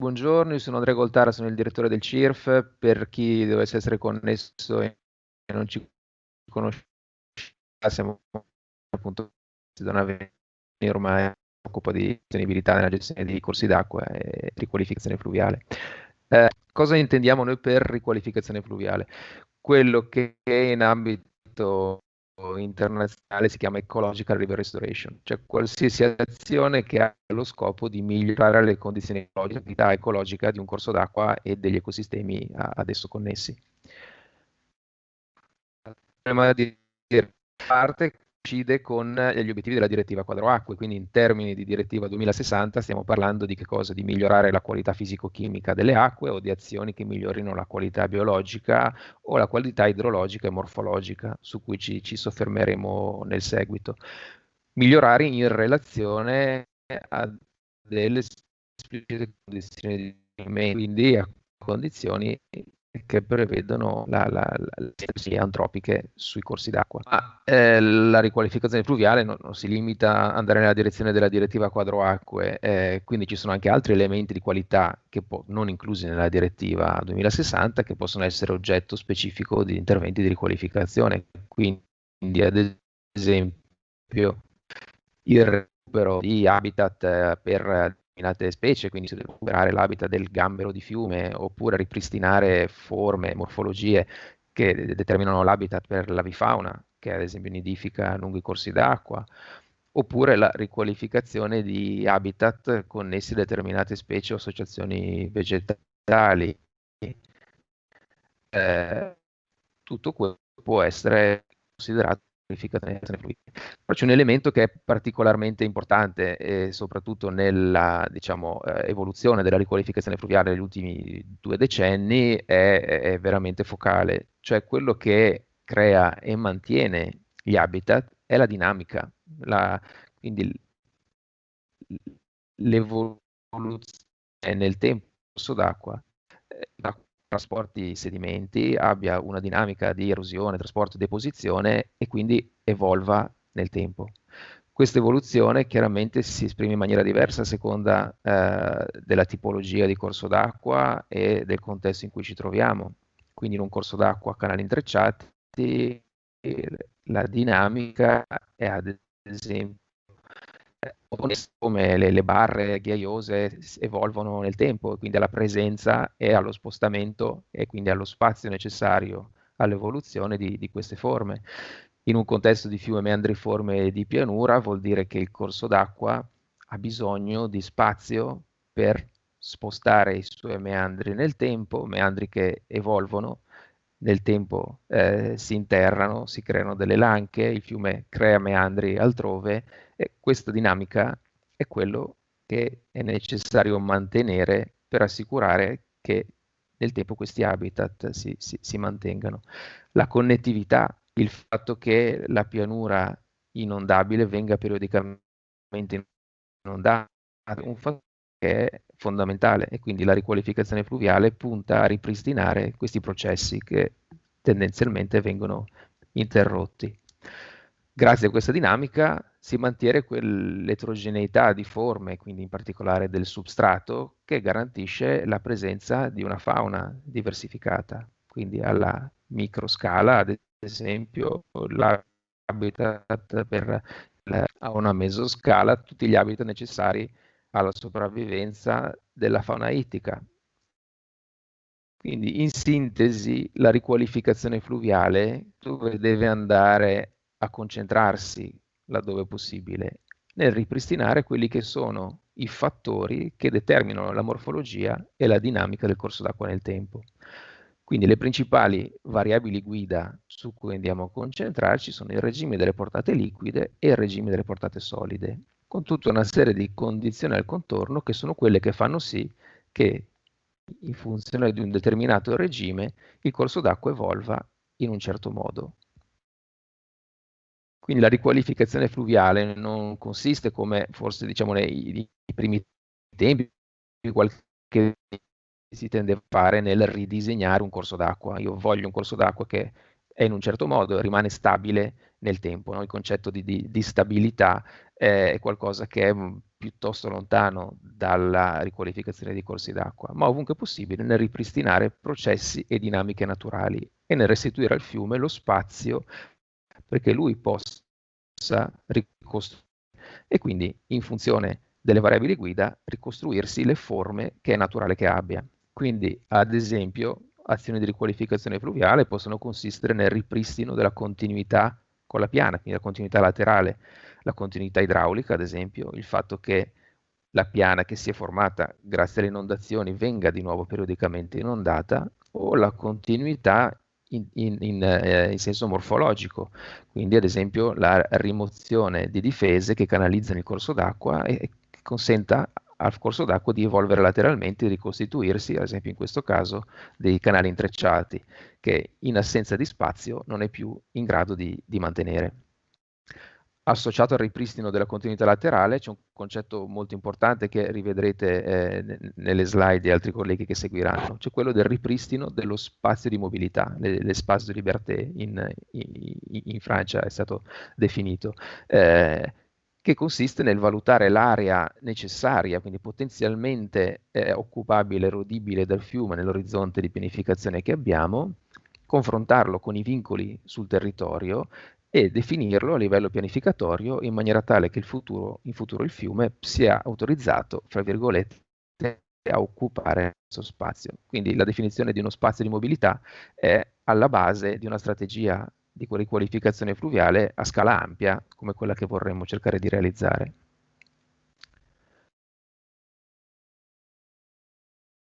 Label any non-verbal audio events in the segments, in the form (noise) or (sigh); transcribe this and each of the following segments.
Buongiorno, io sono Andrea Goltara, sono il direttore del CIRF. Per chi dovesse essere connesso e non ci conosce, siamo appunto da ormai occupa di sostenibilità nella gestione di corsi d'acqua e riqualificazione fluviale. Eh, cosa intendiamo noi per riqualificazione fluviale? Quello che in ambito internazionale si chiama Ecological River Restoration, cioè qualsiasi azione che ha lo scopo di migliorare le condizioni ecologiche, ecologica di un corso d'acqua e degli ecosistemi ad esso connessi. Il di parte coincide con gli obiettivi della direttiva quadro acque, quindi in termini di direttiva 2060 stiamo parlando di che cosa? Di migliorare la qualità fisico-chimica delle acque o di azioni che migliorino la qualità biologica o la qualità idrologica e morfologica, su cui ci, ci soffermeremo nel seguito. Migliorare in relazione a delle esplicite condizioni di quindi a condizioni che prevedono la, la, le antropiche sui corsi d'acqua. Ma eh, la riqualificazione fluviale non, non, si limita ad andare nella direzione della direttiva quadro acque, eh, quindi ci sono anche altri elementi di qualità che po- non inclusi nella direttiva 2060 che possono essere oggetto specifico di interventi di riqualificazione. Quindi ad esempio il recupero di habitat eh, per determinate specie, quindi recuperare l'habitat del gambero di fiume oppure ripristinare forme, morfologie che determinano l'habitat per l'avifauna, che ad esempio nidifica lungo i corsi d'acqua, oppure la riqualificazione di habitat connessi a determinate specie o associazioni vegetali. Eh, tutto questo può essere considerato poi c'è un elemento che è particolarmente importante e soprattutto nella diciamo, eh, evoluzione della riqualificazione fluviale negli ultimi due decenni è, è veramente focale, cioè quello che crea e mantiene gli habitat è la dinamica, la, quindi l'evoluzione nel tempo d'acqua, eh, trasporti sedimenti abbia una dinamica di erosione, trasporto e deposizione e quindi evolva nel tempo. Questa evoluzione chiaramente si esprime in maniera diversa a seconda eh, della tipologia di corso d'acqua e del contesto in cui ci troviamo. Quindi in un corso d'acqua a canali intrecciati la dinamica è ad esempio come le, le, barre ghiaiose evolvono nel tempo, quindi alla presenza e allo spostamento e quindi allo spazio necessario all'evoluzione di, di queste forme. In un contesto di fiume meandriforme e di pianura vuol dire che il corso d'acqua ha bisogno di spazio per spostare i suoi meandri nel tempo, meandri che evolvono nel tempo eh, si interrano, si creano delle lanche, il fiume crea meandri altrove e questa dinamica è quello che è necessario mantenere per assicurare che nel tempo questi habitat si, si, si mantengano. La connettività, il fatto che la pianura inondabile venga periodicamente inondata, un fatto che è fondamentale e quindi la riqualificazione fluviale punta a ripristinare questi processi che tendenzialmente vengono interrotti. Grazie a questa dinamica si mantiene quell'eterogeneità di forme, quindi in particolare del substrato, che garantisce la presenza di una fauna diversificata, quindi alla microscala, ad esempio, l'habitat per la, a una mesoscala, tutti gli habitat necessari alla sopravvivenza della fauna ittica. Quindi in sintesi la riqualificazione fluviale dove deve andare a concentrarsi laddove possibile nel ripristinare quelli che sono i fattori che determinano la morfologia e la dinamica del corso d'acqua nel tempo. Quindi le principali variabili guida su cui andiamo a concentrarci sono il regime delle portate liquide e il regime delle portate solide con tutta una serie di condizioni al contorno che sono quelle che fanno sì che in funzione di un determinato regime il corso d'acqua evolva in un certo modo. Quindi la riqualificazione fluviale non consiste come forse diciamo nei, nei primi tempi, qualche si tende a fare nel ridisegnare un corso d'acqua. Io voglio un corso d'acqua che è in un certo modo, rimane stabile nel tempo. No? Il concetto di, di, di stabilità eh, è qualcosa che è piuttosto lontano dalla riqualificazione dei corsi d'acqua, ma ovunque possibile nel ripristinare processi e dinamiche naturali e nel restituire al fiume lo spazio perché lui possa ricostruire e quindi in funzione delle variabili guida ricostruirsi le forme che è naturale che abbia. Quindi ad esempio azioni di riqualificazione fluviale possono consistere nel ripristino della continuità con la piana, quindi la continuità laterale, la continuità idraulica ad esempio, il fatto che la piana che si è formata grazie alle inondazioni venga di nuovo periodicamente inondata o la continuità in, in, in, eh, in, senso morfologico, quindi ad esempio la rimozione di difese che canalizzano il corso d'acqua e, e consenta al corso d'acqua di evolvere lateralmente e ricostituirsi, ad esempio in questo caso, dei canali intrecciati, che in assenza di spazio non è più in grado di, di mantenere. Associato al ripristino della continuità laterale c'è un concetto molto importante che rivedrete eh, nelle slide di altri colleghi che seguiranno, cioè quello del ripristino dello spazio di mobilità, l'espace de liberté in, in, in, Francia è stato definito. Eh, che consiste nel valutare l'area necessaria, quindi potenzialmente eh, occupabile, erodibile dal fiume nell'orizzonte di pianificazione che abbiamo, confrontarlo con i vincoli sul territorio e definirlo a livello pianificatorio in maniera tale che futuro, in futuro il fiume sia autorizzato, fra virgolette, a occupare questo spazio. Quindi la definizione di uno spazio di mobilità è alla base di una strategia di riqualificazione fluviale a scala ampia, come quella che vorremmo cercare di realizzare.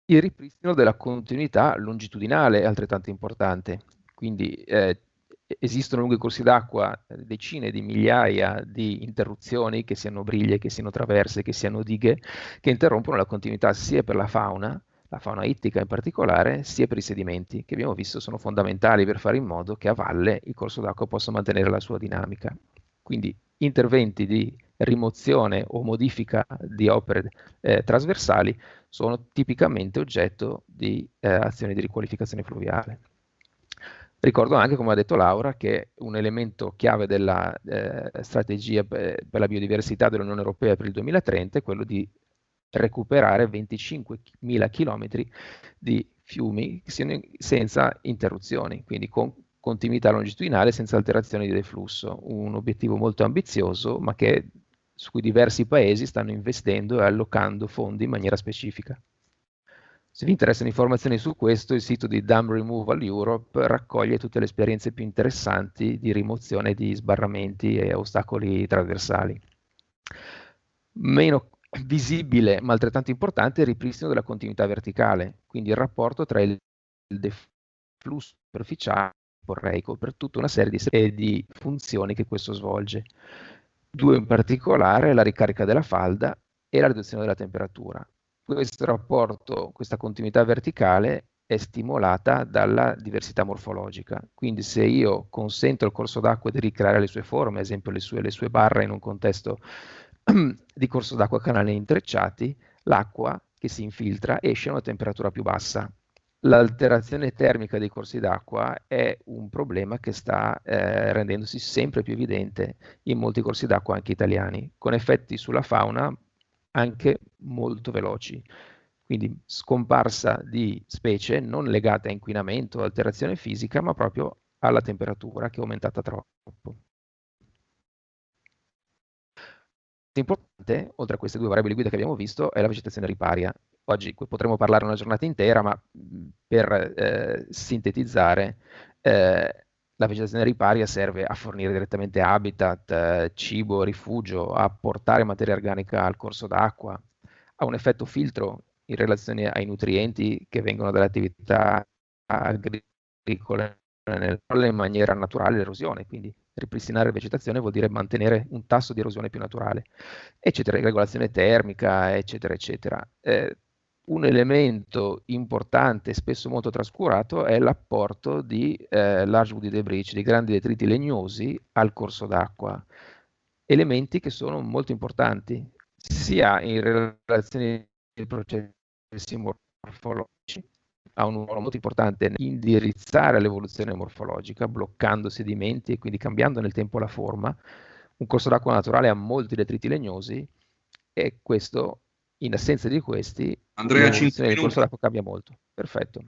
Il ripristino della continuità longitudinale è altrettanto importante, quindi eh, esistono i corsi d'acqua decine di migliaia di interruzioni, che siano briglie, che siano traverse, che siano dighe, che interrompono la continuità sia per la fauna, la fauna ittica in particolare, sia per i sedimenti, che abbiamo visto sono fondamentali per fare in modo che a valle il corso d'acqua possa mantenere la sua dinamica. Quindi interventi di rimozione o modifica di opere eh, trasversali sono tipicamente oggetto di eh, azioni di riqualificazione fluviale. Ricordo anche, come ha detto Laura, che un elemento chiave della eh, strategia per la biodiversità dell'Unione Europea per il 2030 è quello di recuperare 25.000 km di fiumi senza interruzioni, quindi con continuità longitudinale senza alterazioni di deflusso. Un obiettivo molto ambizioso, ma che, su cui diversi paesi stanno investendo e allocando fondi in maniera specifica. Se vi interessano informazioni su questo, il sito di Dam Removal Europe raccoglie tutte le esperienze più interessanti di rimozione di sbarramenti e ostacoli trasversali. Meno visibile ma altrettanto importante è il ripristino della continuità verticale, quindi il rapporto tra il deflusso superficiale e porreico per tutta una serie di, di funzioni che questo svolge. Due in particolare, la ricarica della falda e la riduzione della temperatura. Questo rapporto, questa continuità verticale è stimolata dalla diversità morfologica. Quindi se io consento al corso d'acqua di ricreare le sue forme, ad esempio le sue, le sue barre in un contesto (clears throat) di corso d'acqua canali intrecciati, l'acqua che si infiltra esce a una temperatura più bassa. L'alterazione termica dei corsi d'acqua è un problema che sta eh, rendendosi sempre più evidente in molti corsi d'acqua anche italiani, con effetti sulla fauna anche molto veloci. Quindi scomparsa di specie non legate a inquinamento o alterazione fisica, ma proprio alla temperatura che è aumentata troppo. Importante, oltre a queste due variabili guida che abbiamo visto, è la vegetazione riparia. Oggi potremmo parlare una giornata intera, ma per eh, sintetizzare, eh, la vegetazione riparia serve a fornire direttamente habitat, eh, cibo, rifugio, a portare materia organica al corso d'acqua, ha un effetto filtro in relazione ai nutrienti che vengono dalle attività agricole in maniera naturale l'erosione, quindi ripristinare vegetazione vuol dire mantenere un tasso di erosione più naturale, eccetera, regolazione termica, eccetera, eccetera. Eh, un elemento importante, spesso molto trascurato, è l'apporto di eh, large woody debris, di grandi detriti legnosi al corso d'acqua, elementi che sono molto importanti, sia in relazione ai processi morfologici, ha un ruolo molto importante nell'indirizzare l'evoluzione morfologica, bloccando sedimenti e quindi cambiando nel tempo la forma. Un corso d'acqua naturale ha molti detriti legnosi e questo, in assenza di questi, Andrea, l'evoluzione del corso d'acqua cambia molto. Perfetto.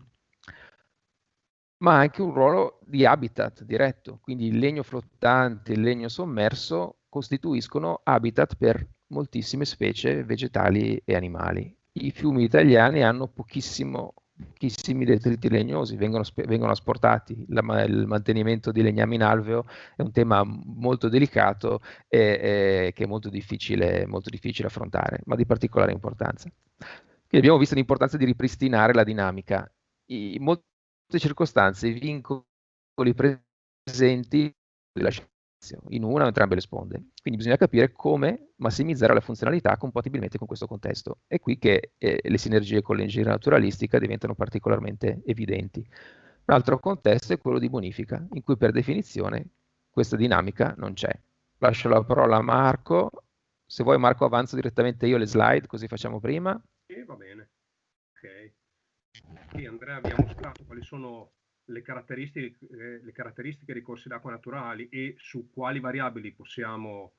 Ma ha anche un ruolo di habitat diretto, quindi il legno flottante e il legno sommerso costituiscono habitat per moltissime specie vegetali e animali. I fiumi italiani hanno pochissimo pochissimi detriti legnosi vengono, vengono asportati. La, il mantenimento di legnami in alveo è un tema molto delicato e, e che è molto difficile, molto difficile, affrontare, ma di particolare importanza. Quindi abbiamo visto l'importanza di ripristinare la dinamica. In molte circostanze i vincoli presenti della in una o entrambe le sponde. Quindi bisogna capire come massimizzare la funzionalità compatibilmente con questo contesto. È qui che eh, le sinergie con l'ingegneria naturalistica diventano particolarmente evidenti. Un altro contesto è quello di bonifica, in cui per definizione questa dinamica non c'è. Lascio la parola a Marco. Se vuoi Marco avanzo direttamente io le slide, così facciamo prima. Sì, va bene. Ok. Sì, Andrea, abbiamo mostrato quali sono le caratteristiche, eh, le caratteristiche dei corsi d'acqua naturali e su quali variabili possiamo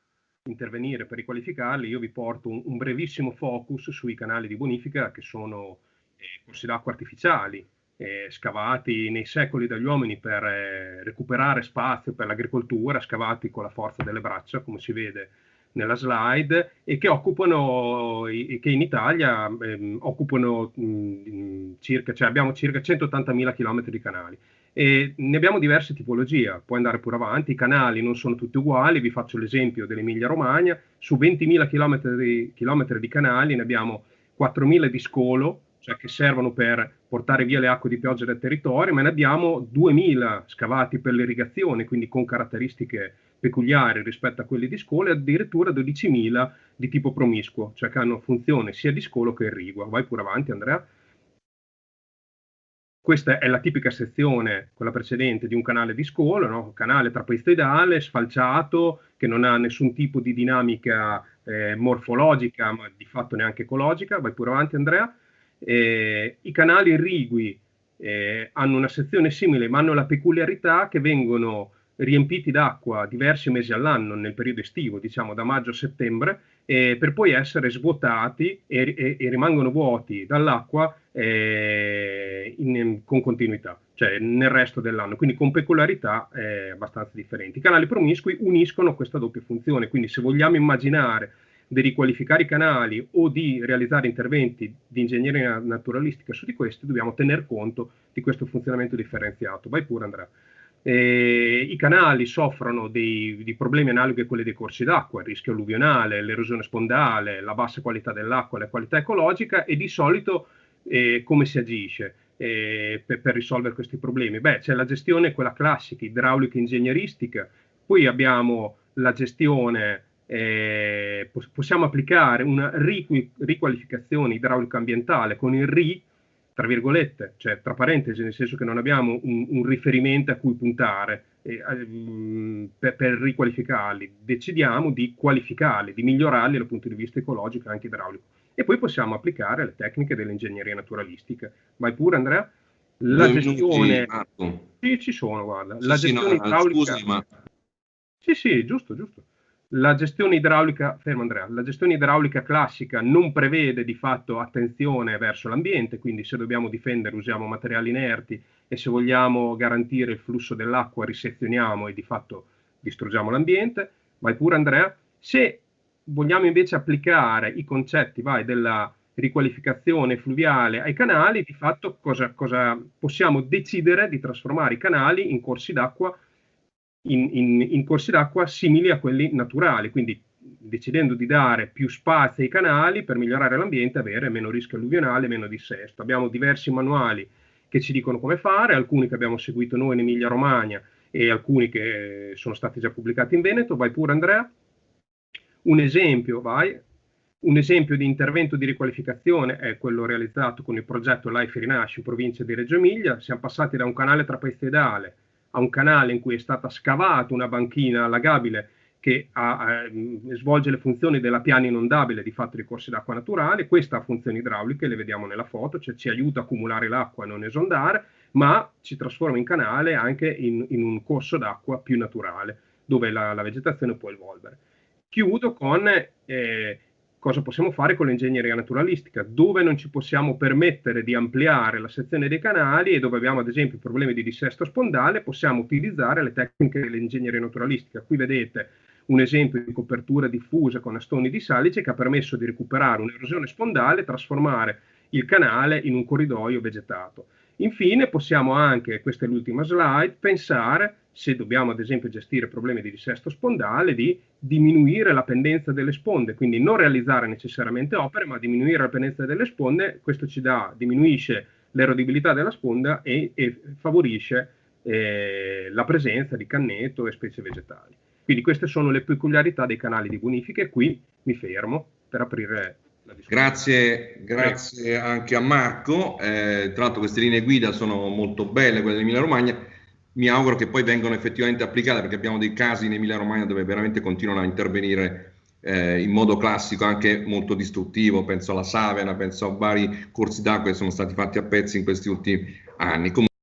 intervenire per riqualificarli, io vi porto un, un brevissimo focus sui canali di bonifica che sono eh, corsi d'acqua artificiali, eh, scavati nei secoli dagli uomini per eh, recuperare spazio per l'agricoltura, scavati con la forza delle braccia, come si vede nella slide, e che occupano, che in Italia ehm, occupano mh, circa, cioè abbiamo circa 180.000 km di canali. E ne abbiamo diverse tipologie, puoi andare pure avanti, i canali non sono tutti uguali, vi faccio l'esempio dell'Emilia Romagna, su 20.000 km, km di canali ne abbiamo 4.000 di scolo, cioè che servono per portare via le acque di pioggia dal territorio, ma ne abbiamo 2.000 scavati per l'irrigazione, quindi con caratteristiche peculiari rispetto a quelli di scolo, e addirittura 12.000 di tipo promiscuo, cioè che hanno funzione sia di scolo che irrigua. Vai pure avanti Andrea. Questa è la tipica sezione, quella precedente, di un canale di scolo, no? canale trapezoidale, sfalciato, che non ha nessun tipo di dinamica eh, morfologica, ma di fatto neanche ecologica. Vai pure avanti, Andrea. Eh, I canali irrigui eh, hanno una sezione simile, ma hanno la peculiarità che vengono riempiti d'acqua diversi mesi all'anno nel periodo estivo, diciamo da maggio a settembre, eh, per poi essere svuotati e, e, e rimangono vuoti dall'acqua eh, in, con continuità, cioè nel resto dell'anno, quindi con peculiarità eh, abbastanza differenti. I canali promiscui uniscono questa doppia funzione, quindi se vogliamo immaginare di riqualificare i canali o di realizzare interventi di ingegneria naturalistica su di questi, dobbiamo tener conto di questo funzionamento differenziato. Vai pure Andrea. Eh, I canali soffrono di, di, problemi analoghi a quelli dei corsi d'acqua, il rischio alluvionale, l'erosione spondale, la bassa qualità dell'acqua, la qualità ecologica e di solito eh, come si agisce eh, per, per, risolvere questi problemi? Beh, c'è la gestione, quella classica, idraulica ingegneristica, poi abbiamo la gestione, eh, possiamo applicare una riqualificazione idraulica ambientale con il RI, tra virgolette, cioè tra parentesi, nel senso che non abbiamo un, un riferimento a cui puntare eh, per, per, riqualificarli, decidiamo di qualificarli, di migliorarli dal punto di vista ecologico e anche idraulico. E poi possiamo applicare le tecniche dell'ingegneria naturalistica. Vai pure Andrea? La Due gestione... Minuti, sì, ci sono, guarda. Sì, la gestione sì, no, idraulica... Scusi, ma... Sì, sì, giusto, giusto. La gestione idraulica, fermo Andrea, la gestione idraulica classica non prevede di fatto attenzione verso l'ambiente, quindi se dobbiamo difendere usiamo materiali inerti e se vogliamo garantire il flusso dell'acqua risezioniamo e di fatto distruggiamo l'ambiente. Vai pure Andrea. Se vogliamo invece applicare i concetti vai, della riqualificazione fluviale ai canali, di fatto cosa, cosa possiamo decidere di trasformare i canali in corsi d'acqua in, in, in corsi d'acqua simili a quelli naturali, quindi decidendo di dare più spazio ai canali per migliorare l'ambiente, avere meno rischio alluvionale, meno dissesto. Abbiamo diversi manuali che ci dicono come fare, alcuni che abbiamo seguito noi in Emilia Romagna e alcuni che sono stati già pubblicati in Veneto. Vai pure Andrea. Un esempio, vai. Un esempio di intervento di riqualificazione è quello realizzato con il progetto Life Rinasci in provincia di Reggio Emilia. Siamo passati da un canale trapezoidale a un canale in cui è stata scavata una banchina allagabile che ha, eh, svolge le funzioni della piana inondabile di fatto di corsi d'acqua naturali, questa ha funzioni idrauliche, le vediamo nella foto, cioè ci aiuta a accumulare l'acqua e non esondare, ma si trasforma in canale anche in, in un corso d'acqua più naturale, dove la, la, vegetazione può evolvere. Chiudo con eh, cosa possiamo fare con l'ingegneria naturalistica, dove non ci possiamo permettere di ampliare la sezione dei canali e dove abbiamo ad esempio problemi di dissesto spondale, possiamo utilizzare le tecniche dell'ingegneria naturalistica. Qui vedete un esempio di copertura diffusa con astoni di salice che ha permesso di recuperare un'erosione spondale e trasformare il canale in un corridoio vegetato. Infine possiamo anche, questa è l'ultima slide, pensare, se dobbiamo ad esempio gestire problemi di dissesto spondale, di diminuire la pendenza delle sponde, quindi non realizzare necessariamente opere, ma diminuire la pendenza delle sponde, questo ci dà, diminuisce l'erodibilità della sponda e, e favorisce eh, la presenza di canneto e specie vegetali. Quindi queste sono le peculiarità dei canali di bonifica e qui mi fermo per aprire. Grazie, grazie anche a Marco. Eh, tra l'altro queste linee guida sono molto belle, quelle dell'Emilia Romagna. Mi auguro che poi vengano effettivamente applicate perché abbiamo dei casi in Emilia Romagna dove veramente continuano a intervenire eh, in modo classico, anche molto distruttivo. Penso alla Savena, penso a vari corsi d'acqua che sono stati fatti a pezzi in questi ultimi anni. Comunque,